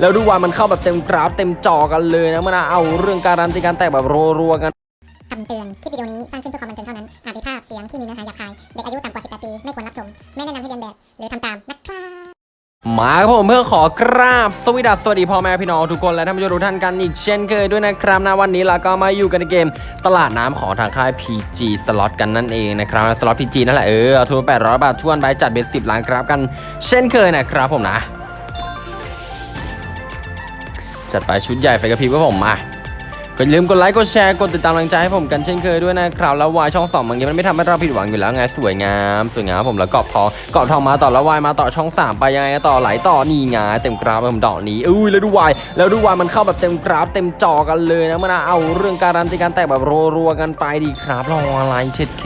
แล้วดูว่ามันเข้าแบบเต็มกราฟเต็มจอกันเลยนะมื่อนเอาเรื่องการันตีการแตกแบบรัวๆกันคำเตือน คลิปวิดีโอนี้สร้างขึ้นเพื่อความบันเทิงเท่านั้น อาจมีภาพเสียงที่มีเนื้อหาหยาบคาย เด็กอายุต่ำกว่า 18 ปี ไม่ควรรับชม ไม่แนะนำให้เรียนแบบ หรือทำตามนะครับมาครับผมเพื่อขอกราบสวัสดีสวัสดีพ่อแม่พี่น้องทุกคนและท่านผู้ชมทุกท่านกันอีกเช่นเคยด้วยนะครับนะวันนี้เราก็มาอยู่กันในเกมตลาดน้ำของทางค่าย PG สล็อตกันนั่นเองนะครับสล็อต PG นั่นแหละเออเอาทุน800 บาททวนใบจัดเบ็ดสิบล้านครับกันเช่นเคยนะครับผมนะ จัดไปชุดใหญ่ไฟกระพริบกับผมมาก็อย่าลืมกดไลค์กดแชร์กดติดตามกำลังใจให้ผมกันเช่นเคยด้วยนะครับแล้ววายช่องสองบางทีมันไม่ทำให้เราผิดหวังอยู่แล้วไงสวยงามสวยงามผมแล้วกรอบทองกรอบทองมาต่อแล้ววายมาต่อช่องสามไปยังไงต่อไหลต่อนี่ไงเต็มกราฟผมดอกนี้อุ้ยแล้วดูวายแล้วดูวายมันเข้าแบบเต็มกราฟเต็มจอกันเลยนะมันเอาเรื่องการันตีการแตกแบบรัวๆกันไปดีครับรออะไรเช็ดเค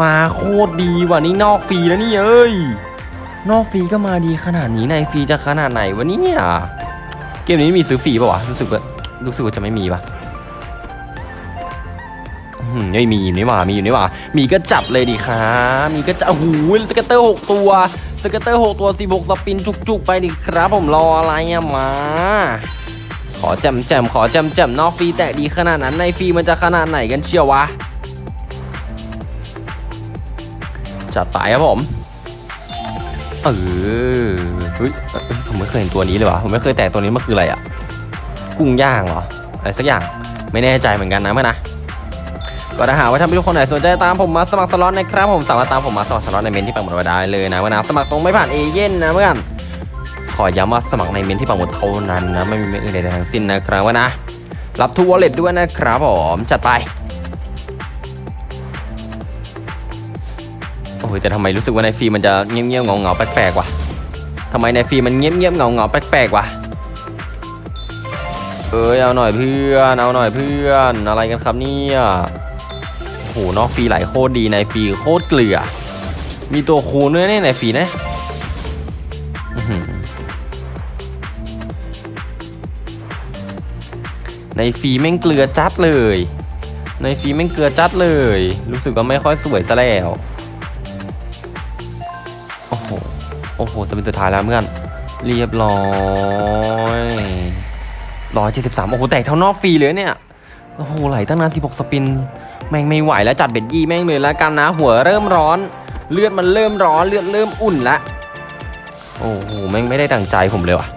มาโคตรดีว่ะนี่นอกฟรีแล้วนี่เอ้ยนอกฟรีก็มาดีขนาดนี้ในฟรีจะขนาดไหนวะเนี่ย เกมนี้มีซื้อฟรีป่าวะรู้สึกว่ารู้สึกว่าจะไม่มีปะไม่มีอยู่นี่หว่า มีอยู่นี่หว่า มีก็จับเลยดิครับมีก็จับโอ้โห scatter หกตัว scatter หกตัวสิบหก spin จุกๆ ไปดิครับ ผมรออะไรอะมา ขอแจมแจมขอแจมแจมนอกฟรีแตกดีขนาดนั้นในฟรีมันจะขนาดไหนกันเชียววะ จัดไปครับผม เออ เฮ้ยผมไม่เคยเห็นตัวนี้เลยวะผมไม่เคยแตกตัวนี้มันคืออะไรอะกุ้งย่างเหรออะไรสักอย่างไม่แน่ใจเหมือนกันนะเพื่อนนะก็ถ้าหาว่าท่านผู้ชมคนไหนสนใจตามผมมาสมัครสล็อตนะครับผมสามารถตามผมมาสมัครสล็อตในเมนต์ที่ปักหมุดไว้ได้เลยนะเพื่อนนะสมัครตรงไม่ผ่านเอเย่นต์นะเพื่อนขอย้ำว่าสมัครในเมนต์ที่ปักหมุดเท่านั้นนะไม่มีเมนต์อื่นใดทั้งสิ้นนะครับว่านะรับ TrueWallet ด้วยนะครับผมจัดไปโอ้ยแต่ทำไมรู้สึกว่าในฟรีมันจะเงียบๆเงาๆแปลกๆวะ ทำไมในฟีมันเงียบๆเงาๆแปลกๆวะเอ้ยเอาหน่อยเพื่อนเอาหน่อยเพื่อนอะไรกันครับเนี่ยโอ้โหนอกฟรีไหลโคตรดีในฟรีโคตรเกลือ มีตัวคูณด้วยเนี่ยในฟรีนะในฟรีแม่งเกลือจัดเลย ในฟรีแม่งเกลือจัดเลย รู้สึกว่าไม่ค่อยสวยซะแล้วโอ้โห โอ้โหจะเป็นสุดท้ายแล้วเพื่อน เรียบร้อยร้อยเจ็ดสิบสามโอ้โห แตกเท่านอกฟรีเลยเนี่ย โอ้โห ไหลตั้งนานสิบหกสปิน แม่งไม่ไหวแล้วจัดเบ็ดยี่แม่งเลยแล้วกันนะ หัวเริ่มร้อน เลือดมันเริ่มร้อน เลือดเริ่มอุ่นละ โอ้โห แม่งไม่ได้ดังใจผมเลยว่ะ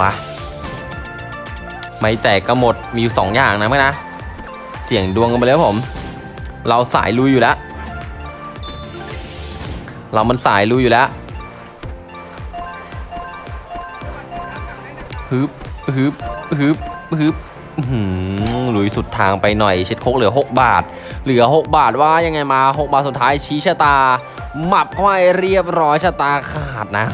มาไม่แตกก็หมดมีอยู่สองอย่างนะเมื่อนะ เสี่ยงดวงกันไปแล้วผม เราสายลุยอยู่แล้ว เรามันสายลุยอยู่แล้วฮึบฮึบฮึบฮึบหือลุยสุดทางไปหน่อย เช็ดโคกเหลือ 6 บาท เหลือ 6 บาทว่ายังไงมา 6 บาทสุดท้ายชี้ชะตา หมับเข้าไปเรียบร้อยชะตาขาดนะ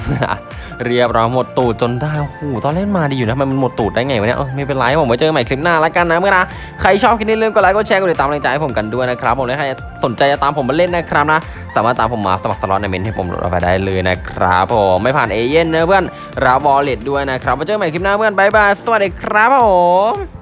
เรียบร้อยหมดตูดจนได้โอ้โหตอนเล่นมาดีอยู่นะมันหมดตูดได้ไงวะเนี่ยไม่เป็นไรผมไว้เจอกันใหม่คลิปหน้าแล้วกันนะเพื่อนนะใครชอบคลิปนี้ลืมกดไลค์กดแชร์กดติดตามกำลังใจให้ผมกันด้วยนะครับผมและใครสนใจจะตามผมมาเล่นนะครับนะ สามารถตามผมมาสมัครสล็อตในเมนต์ที่ผมปักหมุดเอาไว้ได้เลยนะครับผมไม่ผ่านเอเย่นต์นะเพื่อนรับ wallet ด้วยนะครับไว้เจอกันใหม่คลิปหน้าเพื่อน bye bye สวัสดีครับผม